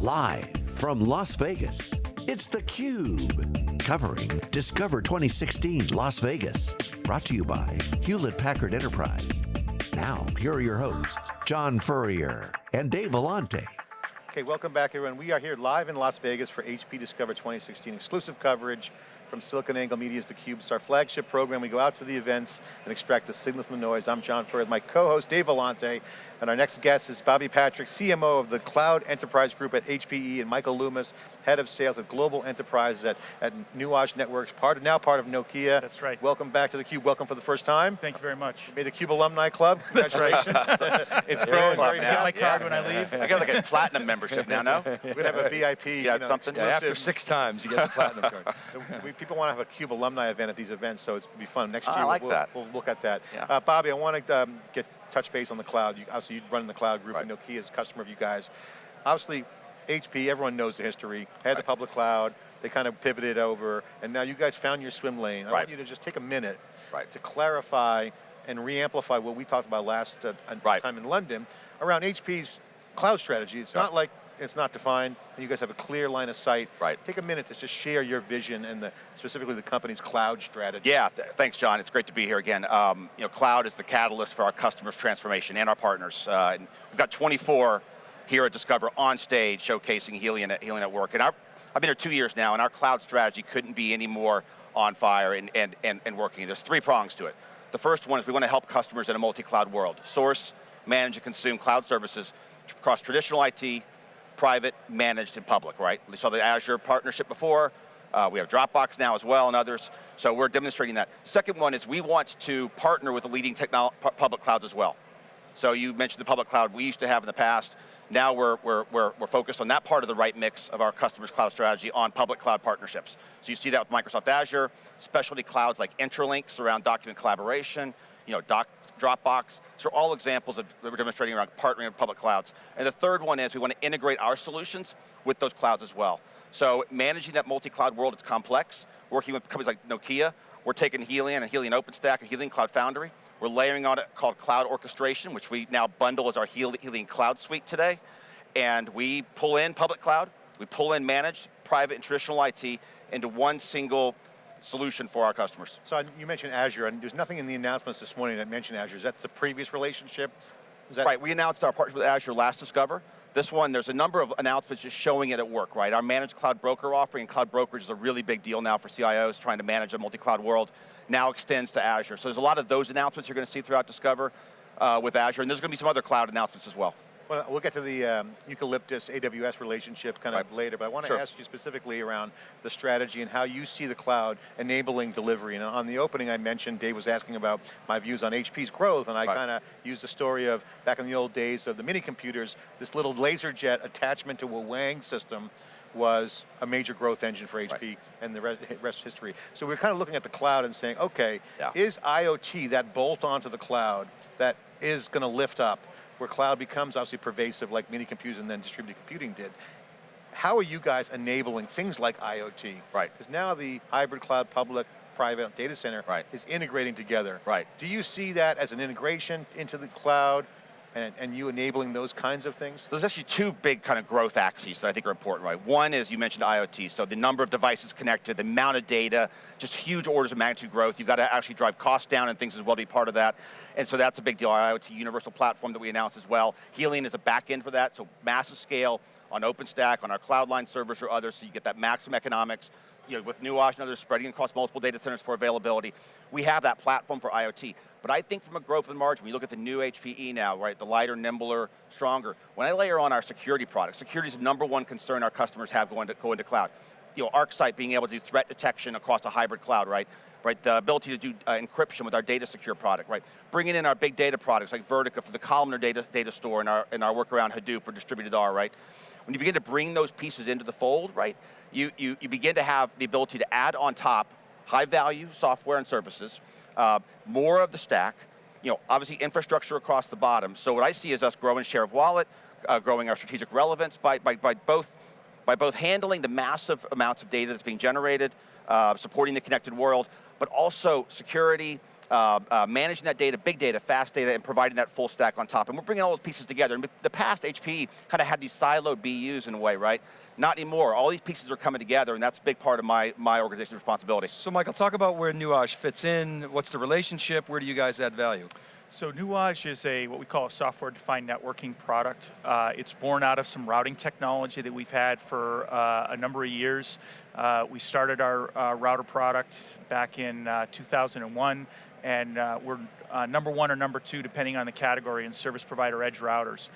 Live from Las Vegas, it's theCUBE. Covering Discover 2016 Las Vegas. Brought to you by Hewlett Packard Enterprise. Now, here are your hosts, John Furrier and Dave Vellante. Okay, welcome back everyone. We are here live in Las Vegas for HP Discover 2016, exclusive coverage from SiliconANGLE Media's theCUBE. It's our flagship program. We go out to the events and extract the signal from the noise. I'm John Furrier, my co-host Dave Vellante, and our next guest is Bobby Patrick, CMO of the Cloud Enterprise Group at HPE, and Michael Loomis, Head of Sales at Global enterprises at, at Nuage Networks, part of, now part of Nokia. That's right. Welcome back to theCUBE, welcome for the first time. Thank you very much. Made the CUBE Alumni Club, congratulations. it's growing Club very now. fast. my card when I leave. I got like a platinum membership now, no? We're going to have a VIP, Yeah, you know, something. Yeah, after six times, you get the platinum card. we, people want to have a CUBE alumni event at these events, so it's be fun. Next I year, like we'll, that. we'll look at that. Yeah. Uh, Bobby, I want to um, get touch base on the cloud. You, obviously, you run the cloud group, Right. and Nokia is a customer of you guys. Obviously, HP, everyone knows the history. Had the public cloud, they kind of pivoted over, and now you guys found your swim lane. I Right. want you to just take a minute Right. to clarify and re-amplify what we talked about last uh, Right. time in London around HP's cloud strategy. It's Yeah. not like it's not defined, and you guys have a clear line of sight. Right. Take a minute to just share your vision and the, specifically the company's cloud strategy. Yeah, th thanks, John. It's great to be here again. Um, you know, cloud is the catalyst for our customers' transformation and our partners. Uh, and we've got 24 here at Discover on stage showcasing Helion at Helion at Work. And our, I've been here two years now, and our cloud strategy couldn't be any more on fire and, and, and, and working. There's three prongs to it. The first one is we want to help customers in a multi-cloud world. Source, manage, and consume cloud services across traditional IT, private, managed, and public, right? We saw the Azure partnership before. Uh, we have Dropbox now as well and others. So we're demonstrating that. Second one is we want to partner with the leading public clouds as well. So you mentioned the public cloud we used to have in the past. Now we're, we're, we're, we're focused on that part of the right mix of our customers' cloud strategy on public cloud partnerships. So you see that with Microsoft Azure, specialty clouds like Intralinks around document collaboration, you know, doc, Dropbox. So are all examples of that we're demonstrating around partnering with public clouds. And the third one is we want to integrate our solutions with those clouds as well. So managing that multi-cloud world, it's complex. Working with companies like Nokia, we're taking Helion and Helion OpenStack and Helion Cloud Foundry. We're layering on it called Cloud Orchestration, which we now bundle as our Hel- Helion Cloud Suite today. And we pull in public cloud, we pull in managed, private, and traditional IT into one single solution for our customers. So you mentioned Azure, and there's nothing in the announcements this morning that mentioned Azure. Is that the previous relationship? Right, we announced our partnership with Azure last Discover. This one, there's a number of announcements just showing it at work, right? Our managed cloud broker offering, and cloud brokerage is a really big deal now for CIOs trying to manage a multi-cloud world, now extends to Azure. So there's a lot of those announcements you're going to see throughout Discover uh, with Azure, and there's going to be some other cloud announcements as well. Well, we'll get to the um, eucalyptus AWS relationship kind of Right. later, but I want to Sure. ask you specifically around the strategy and how you see the cloud enabling delivery. And on the opening I mentioned, Dave was asking about my views on HP's growth, and I Right. kind of used the story of back in the old days of the mini computers, this little laser jet attachment to a Wang system was a major growth engine for HP and the rest, rest is history. So we're kind of looking at the cloud and saying, okay, Yeah. is IoT that bolt onto the cloud that is going to lift up where cloud becomes obviously pervasive like mini computers and then distributed computing did. How are you guys enabling things like IoT? Right. Because now the hybrid cloud, public, private data center Right. is integrating together. Right. Do you see that as an integration into the cloud and, and you enabling those kinds of things? There's actually two big kind of growth axes that I think are important, right? One is you mentioned IoT, so the number of devices connected, the amount of data, just huge orders of magnitude growth. You've got to actually drive costs down and things as well be part of that. And so that's a big deal. IoT universal platform that we announced as well. Helion is a back end for that, so massive scale on OpenStack, on our Cloudline servers or others, so you get that maximum economics. You know, with Nuage and others spreading across multiple data centers for availability. We have that platform for IoT. But I think from a growth and margin, you look at the new HPE now, right, the lighter, nimbler, stronger, when I layer on our security products, security is the number one concern our customers have going to, going to cloud. You know, ArcSight being able to do threat detection across a hybrid cloud, right? Right, the ability to do uh, encryption with our data secure product, right? Bringing in our big data products like Vertica for the columnar data, data store and our, and our work around Hadoop or distributed R, right? When you begin to bring those pieces into the fold, right, you, you, you begin to have the ability to add on top high value software and services, uh, more of the stack, you know, obviously infrastructure across the bottom. So what I see is us growing share of wallet, uh, growing our strategic relevance by, by, by, both, by both handling the massive amounts of data that's being generated, uh, supporting the connected world, but also security, uh, uh, managing that data, big data, fast data, and providing that full stack on top. And we're bringing all those pieces together. In the past, HP kind of had these siloed BUs in a way, right? Not anymore. All these pieces are coming together, and that's a big part of my, my organization's responsibility. So Michael, talk about where Nuage fits in, what's the relationship, where do you guys add value? So Nuage is a what we call a software-defined networking product. Uh, it's born out of some routing technology that we've had for uh, a number of years. Uh, we started our uh, router product back in uh, 2001, and uh, we're number one or number two, depending on the category, in service provider edge routers.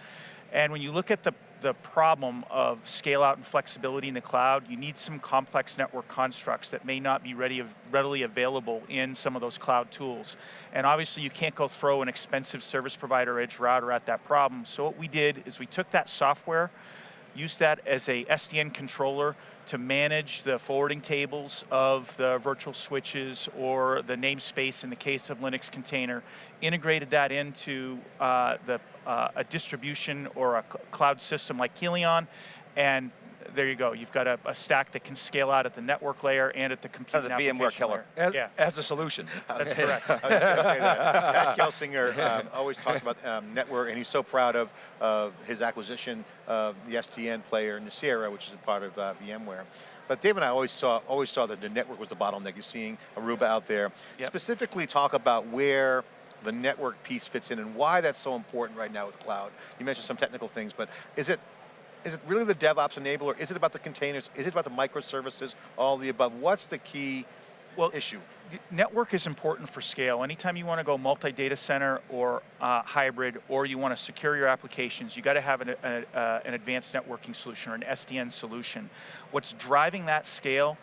And when you look at the the problem of scale out and flexibility in the cloud, you need some complex network constructs that may not be ready, readily available in some of those cloud tools. And obviously you can't go throw an expensive service provider edge router at that problem. So what we did is we took that software, used that as a SDN controller to manage the forwarding tables of the virtual switches or the namespace in the case of Linux container, integrated that into uh, the, uh, a distribution or a cloud system like Helion, and there you go. You've got a, a, stack that can scale out at the network layer and at the compute kind of the VMware killer. As, yeah. as a solution. That's correct. I was going to say that. Pat Gelsinger um, always talked about um, network, and he's so proud of, of his acquisition of the SDN player, Nicira, which is a part of uh, VMware. But Dave and I always saw always saw that the network was the bottleneck. You're seeing Aruba out there. Yep. Specifically talk about where the network piece fits in and why that's so important right now with cloud. You mentioned some technical things, but is it is it really the DevOps enabler? Is it about the containers? Is it about the microservices? All the above. What's the key well, issue? Network is important for scale. Anytime you want to go multi-data center or uh, hybrid, or you want to secure your applications, you got to have an, a, uh, an advanced networking solution or an SDN solution. What's driving that scale,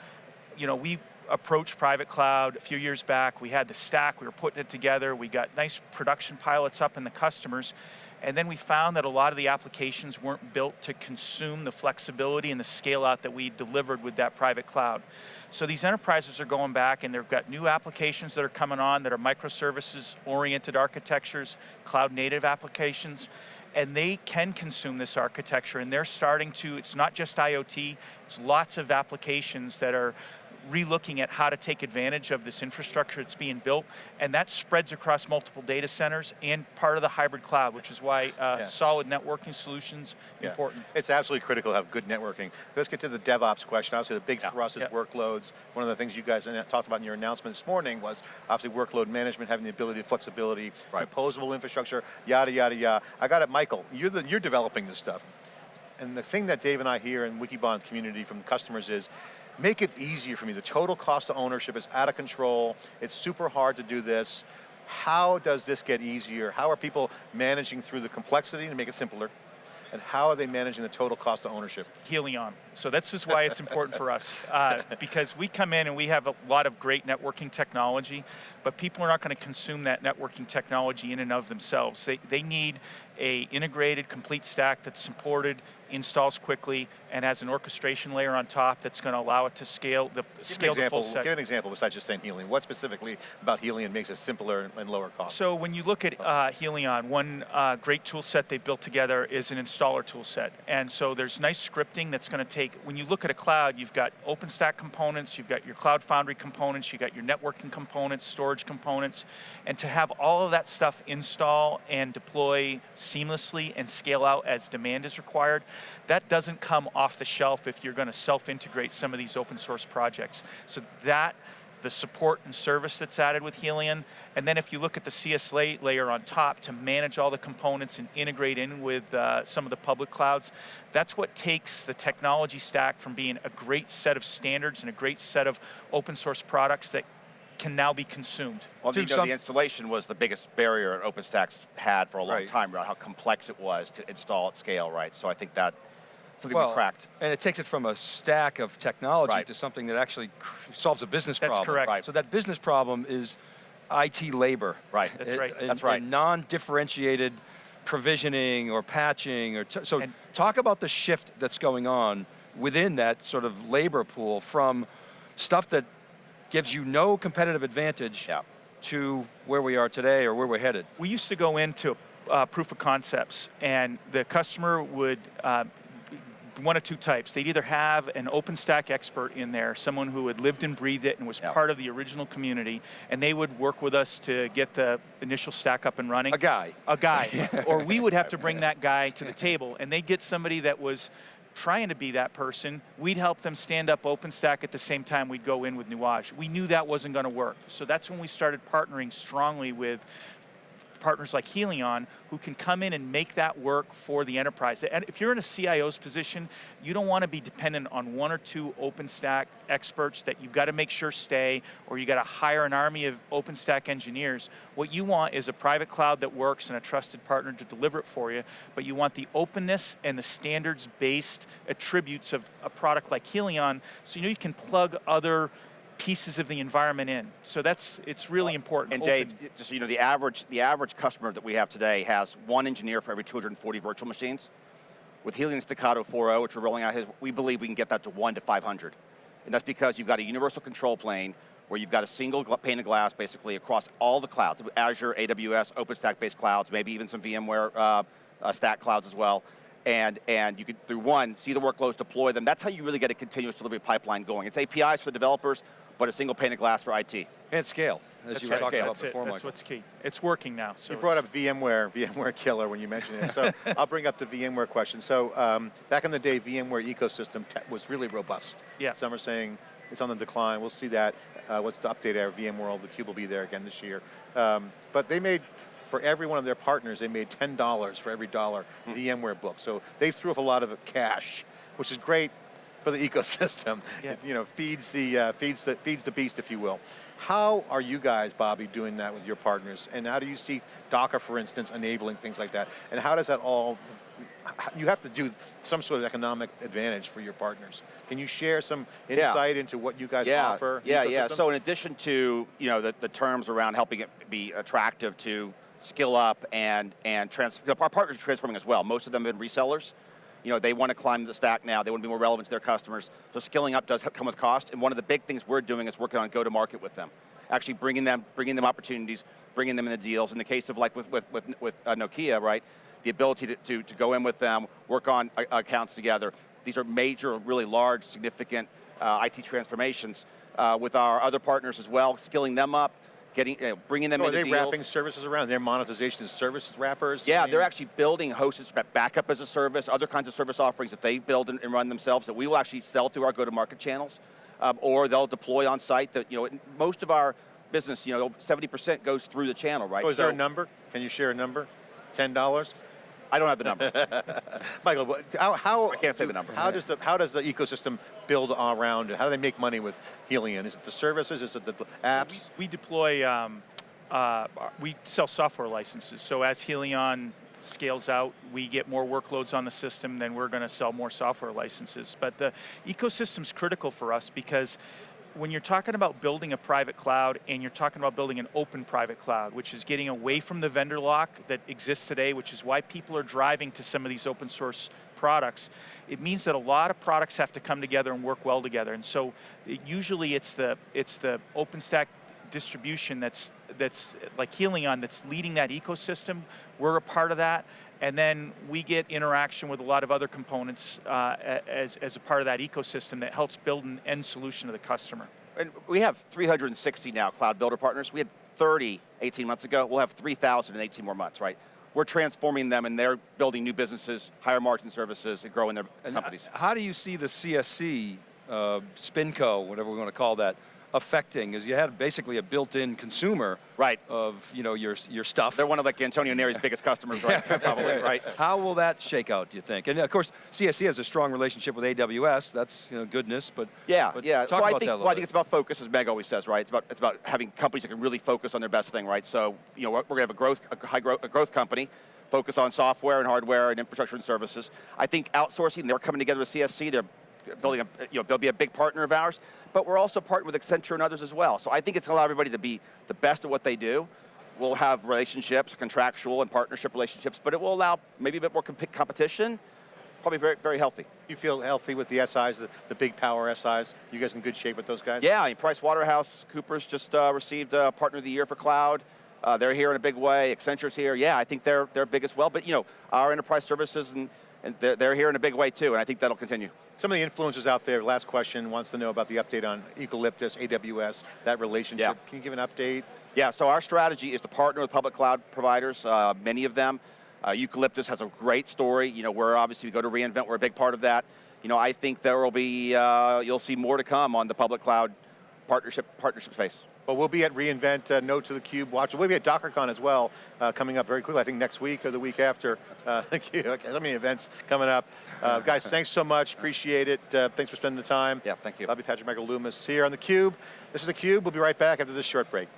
you know, we approached private cloud a few years back. We had the stack, we were putting it together. We got nice production pilots up in the customers. And then we found that a lot of the applications weren't built to consume the flexibility and the scale out that we delivered with that private cloud. So these enterprises are going back and they've got new applications that are coming on that are microservices oriented architectures, cloud native applications, and they can consume this architecture and they're starting to, it's not just IoT, it's lots of applications that are relooking at how to take advantage of this infrastructure that's being built, and that spreads across multiple data centers and part of the hybrid cloud, which is why uh, yeah. solid networking solutions yeah. important. It's absolutely critical to have good networking. Let's get to the DevOps question. Obviously the big yeah. thrust is workloads. One of the things you guys talked about in your announcement this morning was obviously workload management, having the ability, flexibility, right. composable infrastructure, yada, yada, yada. I got it, Michael, you're, the, you're developing this stuff. And the thing that Dave and I hear in Wikibon community from customers is, make it easier for me. The total cost of ownership is out of control. It's super hard to do this. How does this get easier? How are people managing through the complexity to make it simpler? And how are they managing the total cost of ownership? Helion. So that's just why it's important for us. Uh, because we come in and we have a lot of great networking technology, but people are not going to consume that networking technology in and of themselves. They, they need a integrated, complete stack that's supported, installs quickly, and has an orchestration layer on top that's going to allow it to scale the give scale the full set. Give an example besides just saying Helion. What specifically about Helion makes it simpler and lower cost? So when you look at uh, Helion, one uh, great tool set they built together is an installer tool set. And so there's nice scripting that's going to take, when you look at a cloud, you've got OpenStack components, you've got your Cloud Foundry components, you've got your networking components, storage components, and to have all of that stuff install and deploy seamlessly and scale out as demand is required, that doesn't come off the shelf if you're going to self-integrate some of these open source projects. So that, the support and service that's added with Helion, and then if you look at the CS layer on top to manage all the components and integrate in with uh, some of the public clouds, that's what takes the technology stack from being a great set of standards and a great set of open source products that can now be consumed. Well, you know, the installation was the biggest barrier OpenStack's had for a long right. time, right? How complex it was to install at scale, right? So I think that something well, we cracked. And it takes it from a stack of technology right. to something that actually solves a business That's problem. correct. Right. So that business problem is IT labor. Right. That's right. And, That's right. non-differentiated provisioning or patching or so and talk about the shift that's going on within that sort of labor pool from stuff that gives you no competitive advantage yeah. to where we are today or where we're headed. We used to go into uh, proof of concepts and the customer would uh, one of two types. They'd either have an OpenStack expert in there, someone who had lived and breathed it and was Yep. part of the original community, and they would work with us to get the initial stack up and running. A guy. A guy. or we would have to bring that guy to the table, and they'd get somebody that was trying to be that person. We'd help them stand up OpenStack at the same time we'd go in with Nuage. We knew that wasn't going to work. So that's when we started partnering strongly with partners like Helion who can come in and make that work for the enterprise. And if you're in a CIO's position, you don't want to be dependent on one or two OpenStack experts that you've got to make sure stay, or you got to hire an army of OpenStack engineers. What you want is a private cloud that works and a trusted partner to deliver it for you, but you want the openness and the standards-based attributes of a product like Helion, so you know you can plug other pieces of the environment in. So that's, it's really important. And Open. Dave, just so you know, the average, the average customer that we have today has one engineer for every 240 virtual machines. With Helion Stackato 4.0, which we're rolling out, we believe we can get that to one to 500. And that's because you've got a universal control plane where you've got a single pane of glass basically across all the clouds, Azure, AWS, OpenStack-based clouds, maybe even some VMware uh, uh, stack clouds as well. And, and you can, through one, see the workloads, deploy them. That's how you really get a continuous delivery pipeline going. It's APIs for the developers, but a single pane of glass for IT. And scale, as That's you were right. talking scale. about That's it. before, That's Michael. what's key. It's working now. So You brought up VMware, VMware killer when you mentioned it. So I'll bring up the VMware question. So um, back in the day, VMware ecosystem was really robust. Yeah. Some are saying it's on the decline. We'll see that. Uh, what's the update our VMworld? The cube will be there again this year. Um, but they made, for every one of their partners, they made $10 for every dollar Hmm. VMware book. So they threw off a lot of cash, which is great for the ecosystem. Yeah. It, you know, feeds the, uh, feeds, the, feeds the beast, if you will. How are you guys, Bobby, doing that with your partners? And how do you see Docker, for instance, enabling things like that? And how does that all, you have to do some sort of economic advantage for your partners. Can you share some Yeah. insight into what you guys yeah, offer? Yeah, yeah. ecosystem? So in addition to you know the, the terms around helping it be attractive to skill up and and trans, our partners are transforming as well. Most of them have been resellers. You know, they want to climb the stack now. They want to be more relevant to their customers. So skilling up does come with cost. And one of the big things we're doing is working on go-to-market with them, actually bringing them bringing them opportunities, bringing them in the deals. In the case of like with with with, with uh, Nokia, right? The ability to, to, to go in with them, work on uh, accounts together. These are major, really large, significant uh, IT transformations uh, with our other partners as well, skilling them up, getting, you know, bringing them So are they deals. wrapping services around? Their monetization is service wrappers? Yeah, I mean, they're actually building hosted backup as a service, other kinds of service offerings that they build and, and run themselves that we will actually sell through our go-to-market channels, um, or they'll deploy on site. That you know, most of our business, you know, 70% goes through the channel, right? So is there a number? Can you share a number? $10? I don't have the number. Michael, how, how I can't say the number. How does the how does the ecosystem build around it? How do they make money with Helion? Is it the services? Is it the apps? we deploy, um, uh, we sell software licenses. So as Helion scales out, we get more workloads on the system, then we're going to sell more software licenses. But the ecosystem's critical for us because when you're talking about building a private cloud and you're talking about building an open private cloud, which is getting away from the vendor lock that exists today, which is why people are driving to some of these open source products, it means that a lot of products have to come together and work well together. And so usually it's the, it's the OpenStack distribution that's, that's like Helion that's leading that ecosystem. We're a part of that. And then we get interaction with a lot of other components uh, as, as a part of that ecosystem that helps build an end solution to the customer. And we have 360 now cloud builder partners. We had 30 18 months ago. We'll have 3,000 in 18 more months, right? We're transforming them and they're building new businesses, higher margin services, and growing their And companies. How do you see the CSC, uh, Spinco, whatever we want to call that, affecting? Is you had basically a built-in consumer Right. of you know your your stuff. They're one of like Antonio Neri's biggest customers, right? Probably, right? How will that shake out? Do you think? And of course, CSC has a strong relationship with AWS. That's you know goodness, but Yeah, but yeah. Talk so I think, that well, I think it's about focus, as Meg always says, right? It's about it's about having companies that can really focus on their best thing, right? So you know we're, we're going to have a growth, a high growth, a growth company, focus on software and hardware and infrastructure and services. I think outsourcing, they're coming together with CSC. They're building a, you know, they'll be a big partner of ours, but we're also partnering with Accenture and others as well. So I think it's going to allow everybody to be the best at what they do. We'll have relationships, contractual and partnership relationships, but it will allow maybe a bit more comp- competition. Probably very, very healthy. You feel healthy with the SIs, the, the big power SIs? You guys in good shape with those guys? Yeah, I mean, Price Waterhouse Coopers just uh, received uh, Partner of the Year for Cloud. Uh, they're here in a big way. Accenture's here. Yeah, I think they're they're big as well. But you know, our enterprise services and and they're, they're here in a big way too, and I think that'll continue. Some of the influencers out there, last question, wants to know about the update on Eucalyptus, AWS, that relationship. Yeah. Can you give an update? Yeah, so our strategy is to partner with public cloud providers, uh, many of them. Uh, Eucalyptus has a great story. You know, we're obviously, we go to reInvent, we're a big part of that. You know, I think there will be, uh, you'll see more to come on the public cloud partnership, partnership space. Well, we'll be at reInvent, uh, Note to the Cube, watch. We'll be at DockerCon as well, uh, coming up very quickly, I think next week or the week after. Uh, thank you, so many events coming up. Uh, guys, thanks so much, appreciate it. Uh, thanks for spending the time. Yeah, thank you. Bobby Patrick Michael Loomis here on theCUBE. This is theCUBE, we'll be right back after this short break.